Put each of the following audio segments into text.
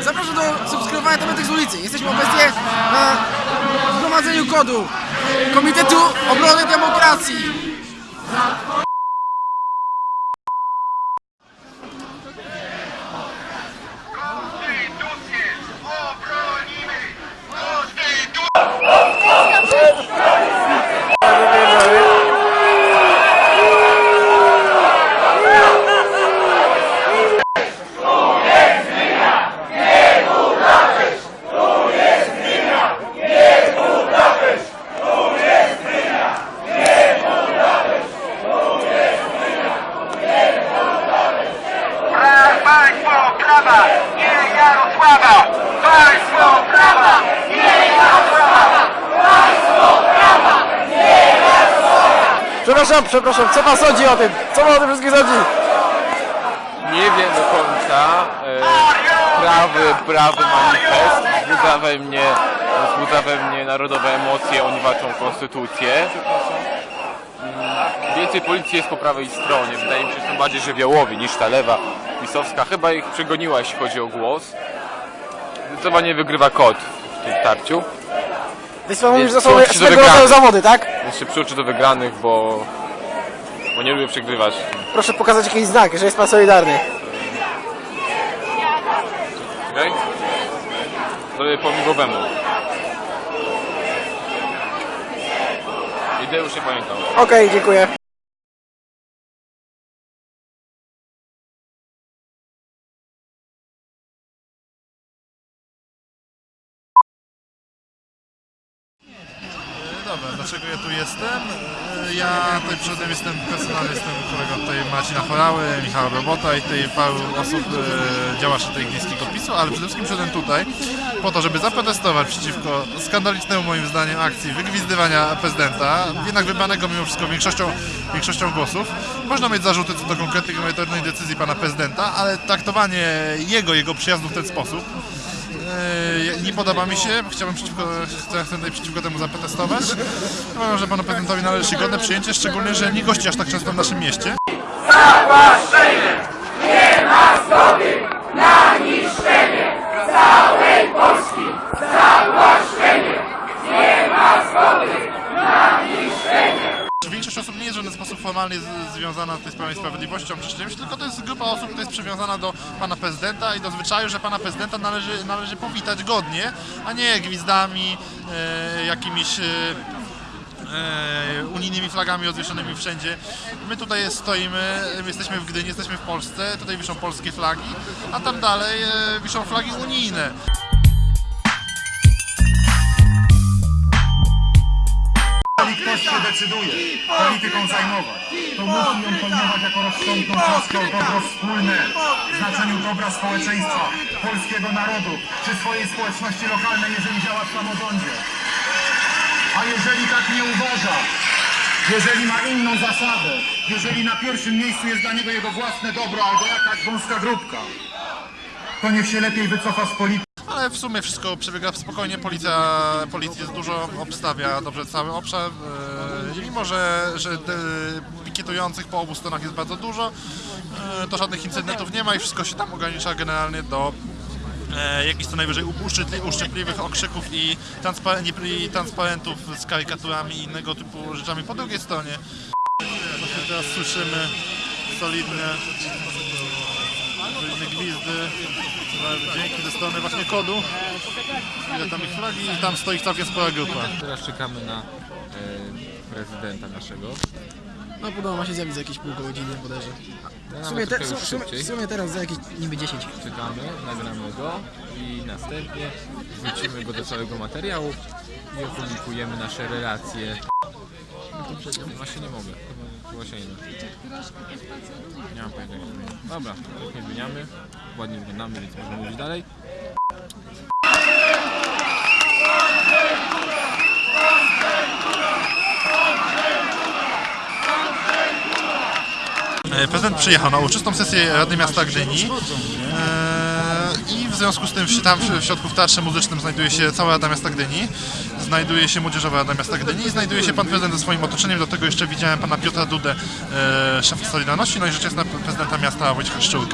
Zapraszam do subskrybowania Temetek z ulicy. Jesteśmy obecnie na zgromadzeniu kodu Komitetu Obrony Demokracji. Konstytucję obronimy! Konstytucję! Pra- Państwo prawa, nie Jarosława! Państwo prawa, nie Jarosława! Przepraszam, przepraszam, co pan sądzi o tym? Co pan o tym wszystkim sądzi? Nie wiem do końca. E, prawy, prawy manifest wzbudza we mnie, wzbudza we mnie narodowe emocje, oni walczą konstytucję. Mm, Więcej policji jest po prawej stronie. Wydaje mi się, że są bardziej żywiołowi niż ta lewa pisowska. Chyba ich przegoniła, jeśli chodzi o głos. Zdecydowanie wygrywa kot w tym starciu. Wysłał mi już za sobą swego rodzaju zawody, tak? Jeszcze przyuczy do wygranych, bo, bo nie lubię przegrywać. Proszę pokazać jakiś znak, że jest pan solidarny. Okej? Zrobię po migowemu. Idę już nie pamiętam. Okej, dziękuję. Dlaczego ja tu jestem? E, Ja tutaj przodem jestem personalnie, jestem kolegą tutaj Marcina Chorały, Michała Robota i tutaj paru osób, e, działaczy tej gmiejskiego PiSu, ale przede wszystkim przyszedłem tutaj po to, żeby zaprotestować przeciwko skandalicznemu moim zdaniem akcji wygwizdywania prezydenta, jednak wybranego mimo wszystko większością, większością głosów. Można mieć zarzuty co do konkretnych merytorycznej decyzji pana prezydenta, ale traktowanie jego, jego przyjazdu w ten sposób nie podoba mi się, chciałbym przeciwko, chcę tutaj przeciwko temu zaprotestować. Uważam, że panu prezydentowi należy się godne przyjęcie, szczególnie, że nie gości aż tak często w naszym mieście. Większość osób nie jest w żaden sposób formalnie z- związana z tej Prawem i Sprawiedliwością czy czymś, tylko to jest grupa osób, która jest przywiązana do pana prezydenta i do zwyczaju, że pana prezydenta należy, należy powitać godnie, a nie gwizdami, e, jakimiś e, e, unijnymi flagami odwieszonymi wszędzie. My tutaj stoimy, my jesteśmy w Gdyni, jesteśmy w Polsce, tutaj wiszą polskie flagi, a tam dalej e, wiszą flagi unijne. Decyduje polityką zajmować, to musi ją pojmować jako rozsądną troskę o dobro wspólne, w znaczeniu dobra społeczeństwa, polskiego narodu, czy swojej społeczności lokalnej, jeżeli działa w samorządzie. A jeżeli tak nie uważa, jeżeli ma inną zasadę, jeżeli na pierwszym miejscu jest dla niego jego własne dobro albo jakaś wąska grupka, to niech się lepiej wycofa z polityki. Ale w sumie wszystko przebiega spokojnie, policja, policji jest dużo, obstawia dobrze cały obszar. e, mimo, że, że te pikietujących po obu stronach jest bardzo dużo, e, to żadnych incydentów nie ma i wszystko się tam ogranicza generalnie do e, jakichś co najwyżej uszczypli, uszczypliwych okrzyków i, i transparentów z karykaturami i innego typu rzeczami po drugiej stronie. Właśnie teraz słyszymy solidne solidne gwizdy, dźwięki ze strony właśnie kodu. Ile tam ich flagi i tam stoi całkiem spora grupa. Teraz czekamy na e, prezydenta naszego. No podobno ma się zjawić za jakieś pół godziny bodajże. W sumie, te, w, sumie, w sumie teraz za jakieś niby 10. Czekamy, nagramy go i następnie wrzucimy go do całego materiału i opublikujemy nasze relacje. Właśnie nie mogę, chyba- się nie. Nie mam pojęcia. Dobra, nie zmieniamy, ładnie wyglądamy, więc możemy mówić dalej. Prezydent przyjechał na uczystą sesję Rady Miasta Gdyni. E, i w związku z tym tam w środku w Teatrze Muzycznym znajduje się cała Rada Miasta Gdyni, znajduje się Młodzieżowa Rada Miasta Gdyni i znajduje się pan prezydent ze swoim otoczeniem, do tego jeszcze widziałem pana Piotra Dudę, e, szefa Solidarności, no i rzecz jasna prezydenta miasta Wojciecha Szczurka.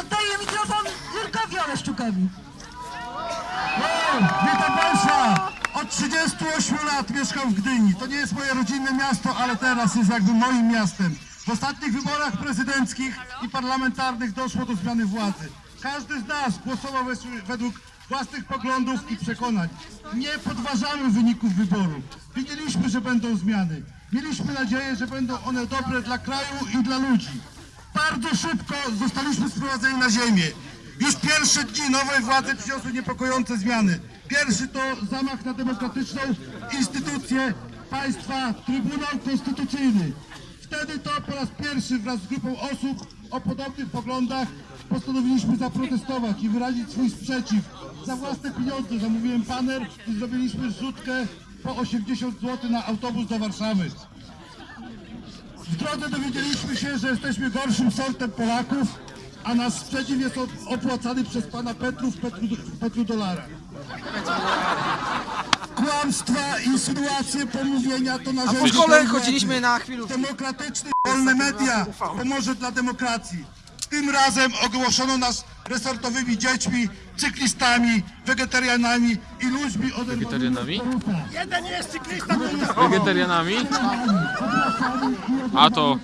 Oddaję mikrofon Jurkowi Oleszczukowi. Witam Państwa! Od 38 lat mieszkam w Gdyni. To nie jest moje rodzinne miasto, ale teraz jest jakby moim miastem. W ostatnich wyborach prezydenckich i parlamentarnych doszło do zmiany władzy. Każdy z nas głosował według własnych poglądów i przekonań. Nie podważamy wyników wyborów. Wiedzieliśmy, że będą zmiany. Mieliśmy nadzieję, że będą one dobre dla kraju i dla ludzi. Bardzo szybko zostaliśmy sprowadzeni na ziemię. Już pierwsze dni nowej władzy przyniosły niepokojące zmiany. Pierwszy to zamach na demokratyczną instytucję państwa, Trybunał Konstytucyjny. Wtedy to po raz pierwszy wraz z grupą osób o podobnych poglądach postanowiliśmy zaprotestować i wyrazić swój sprzeciw. Za własne pieniądze zamówiłem paner i zrobiliśmy zrzutkę po 80 zł na autobus do Warszawy. W drodze dowiedzieliśmy się, że jesteśmy gorszym sortem Polaków, a nasz sprzeciw jest op- opłacany przez pana Petrów Petru, Petrodolara. Kłamstwa, insynuacje, pomówienia to Po narzędzie szkole tej władzy. chodziliśmy na chwilówki. Demokratyczny, wolne media pomoże dla demokracji. Tym razem ogłoszono nas resortowymi dziećmi, cyklistami, wegetarianami i ludźmi oderwanymi Wegetarianami? od korupa. Wegetarianami? A to...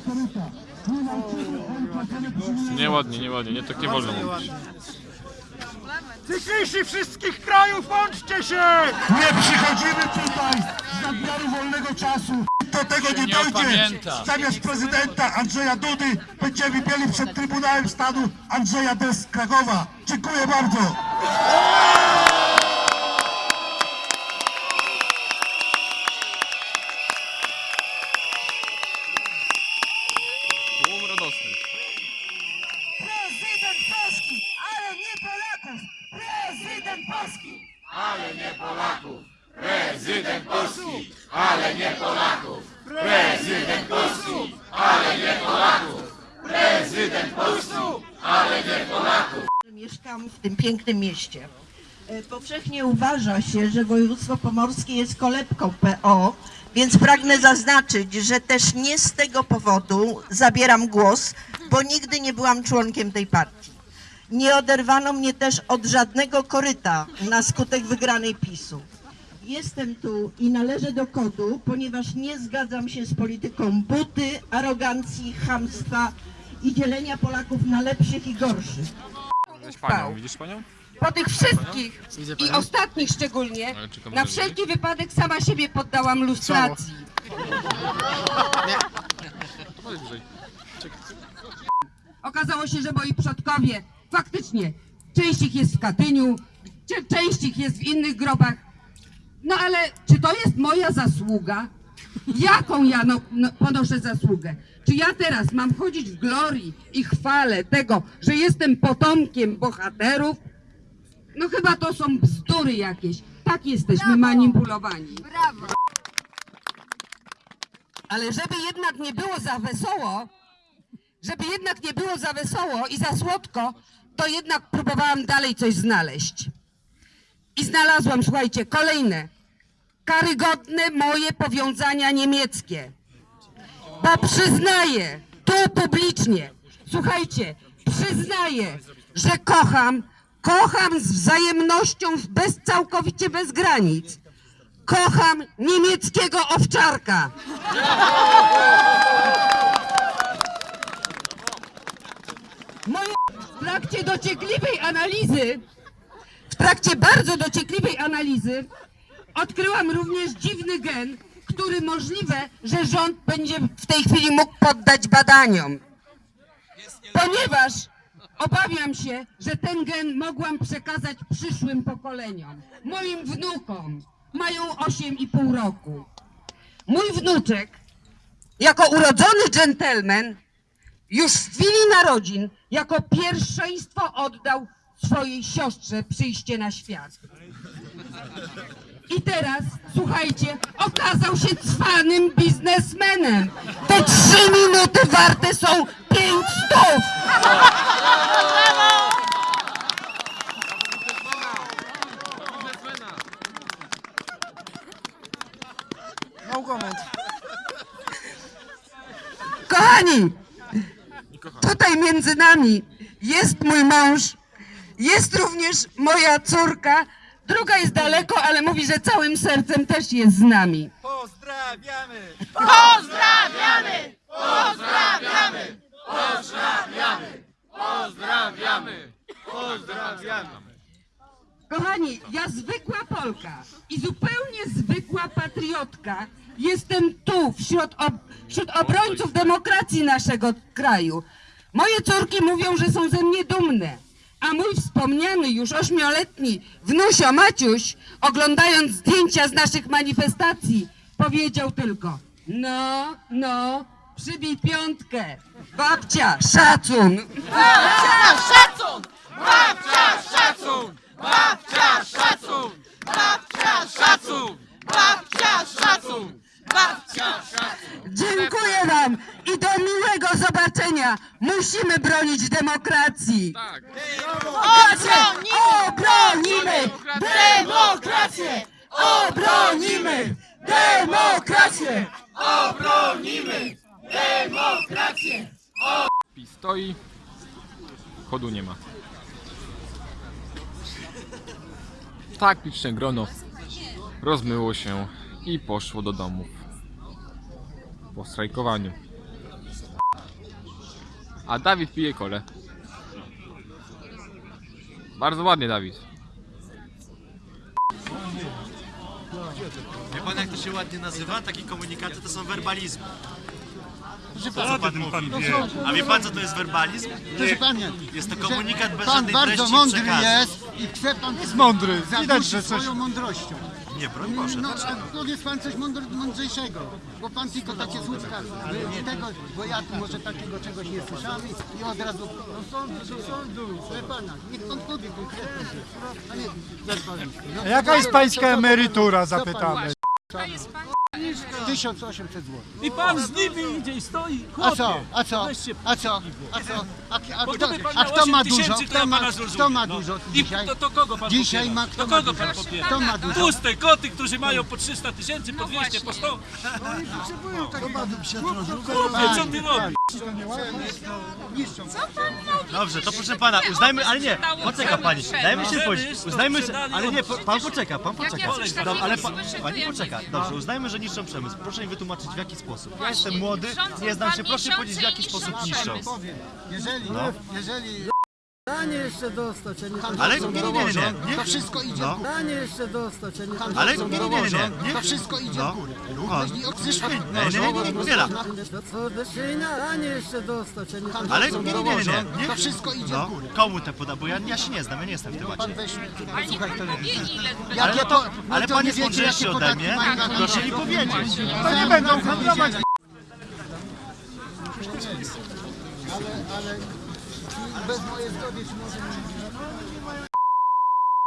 Nieładnie, nieładnie, nie tak nie wolno mówić. Cykliści wszystkich krajów, łączcie się! Nie przychodzimy tutaj z nadmiaru wolnego czasu. Do tego nie dojdzie. Zamiast prezydenta Andrzeja Dudy będziemy mieli przed Trybunałem Stanu Andrzeja D. z Krakowa. Dziękuję bardzo. Tłum radosny. Prezydent Polski, ale nie Polaków! Prezydent Polski! Mieszkam w tym pięknym mieście. E, Powszechnie uważa się, że województwo pomorskie jest kolebką PO, więc pragnę zaznaczyć, że też nie z tego powodu zabieram głos, bo nigdy nie byłam członkiem tej partii. Nie oderwano mnie też od żadnego koryta na skutek wygranej PiSu. Jestem tu i należę do kodu, ponieważ nie zgadzam się z polityką buty, arogancji, chamstwa i dzielenia Polaków na lepszych i gorszych. Widzisz panią, widzisz panią? Po tych wszystkich Widzę i panią. ostatnich szczególnie, Ale na na wszelki wypadek sama siebie poddałam lustracji. Chodź bliżej. Okazało się, że moi przodkowie faktycznie, część ich jest w Katyniu, część ich jest w innych grobach. No ale czy to jest moja zasługa? Jaką ja no, no, ponoszę zasługę? Czy ja teraz mam chodzić w glorii i chwale tego, że jestem potomkiem bohaterów? No chyba to są bzdury jakieś. Tak jesteśmy manipulowani. Ale żeby jednak nie było za wesoło, żeby jednak nie było za wesoło i za słodko, to jednak próbowałam dalej coś znaleźć. I znalazłam, słuchajcie, kolejne karygodne moje powiązania niemieckie. Bo przyznaję, tu publicznie, słuchajcie, przyznaję, że kocham, kocham z wzajemnością bez, całkowicie bez granic. Kocham niemieckiego owczarka. Moje w trakcie dociekliwej analizy, w trakcie bardzo dociekliwej analizy, odkryłam również dziwny gen, który możliwe, że rząd będzie w tej chwili mógł poddać badaniom. Ponieważ obawiam się, że ten gen mogłam przekazać przyszłym pokoleniom, moim wnukom. Mają 8,5 roku. Mój wnuczek, jako urodzony dżentelmen, już w chwili narodzin jako pierwszeństwo oddał swojej siostrze przyjście na świat. I teraz, słuchajcie, okazał się cwanym biznesmenem. Te trzy minuty warte są pięć stów. No comment. Kochani, tutaj między nami jest mój mąż, jest również moja córka, druga jest daleko, ale mówi, że całym sercem też jest z nami. Kochani, ja zwykła Polka i zupełnie zwykła patriotka. Jestem tu wśród, ob, wśród obrońców demokracji naszego kraju. Moje córki mówią, że są ze mnie dumne, a mój wspomniany już ośmioletni wnusio Maciuś, oglądając zdjęcia z naszych manifestacji, powiedział tylko no, no, przybij piątkę. Babcia, szacun! Dziękuję wam i do miłego zobaczenia. Musimy bronić demokracji. Obronimy! Obronimy! Demokrację! Obronimy! Demokrację! PiS stoi, chodu nie ma. Tak liczne grono rozmyło się i poszło do domów po strajkowaniu. A Dawid pije kole. Bardzo ładnie, Dawid. Wie pan jak to się ładnie nazywa? Takie komunikaty to są werbalizmy. To, co pan mówi. A wie pan co to jest werbalizm? Proszę pana, Jest to komunikat bez pan żadnej bardzo treści mądry przekazu. jest i chce pan jest mądry. Widać, że swoją mądrością. Nie, broń Boże, No, dlaczego? a powiedz pan coś mądr, mądrzejszego, bo pan tylko takie słówka, y, tego, bo ja tu może takiego czegoś nie słyszałem i- i od razu do sądu, do sądu, proszę pana, niech pan powie konkretnie. A nie, zaraz no, Jaka jest pańska emerytura, co pan- zapytamy. 1800 zł. I pan z nimi idzie i stoi. A co? Chłopie, A co? weź się A co? A co? A, a, Bo kto, gdyby pan a miał kto ma 8 dużo? Kto ma, pana kto ma no. dużo I dzisiaj? to, to kogo pan Dzisiaj popiera? ma, kto To ma kogo dużo? pan popiera? Kto ma dużo? Tłuste koty, którzy mają po 300 tysięcy, po 200, po 100. Chłopie, co ty robisz? Dobrze, to proszę pana, uznajmy, ale nie, poczeka pani, dajmy się powiedzieć, uznajmy, ale nie, po, pan poczeka, pan poczeka. Ale pa, pani poczeka, dobrze, uznajmy, że niszczą przemysł. Proszę mi wytłumaczyć w jaki sposób. Ja jestem młody, nie znam się, proszę powiedzieć w jaki sposób niszczą. Jeżeli, No. jeżeli Danie jeszcze dostać, a nie Ale nie, nie, nie, nie, to wszystko idzie No. w górę. Danie jeszcze dostać, a nie Ale nie, nie, nie, nie. To wszystko idzie No. w górę. No. Jeśli okrzyżmy, Nie, nie, nie, nie, nie. Co do Danie jeszcze dostać, a nie Ale nie, nie, nie, nie. To wszystko idzie No, w górę. komu te poda, bo ja, ja się nie znam, ja nie jestem w temacie. Pan weź. Ale, no to, no ale pan nie jest wiecie, mądrzejszy ode mnie, proszę mi powiedzieć. To nie będą handlować. Ale, ale bez mojej zgody czy może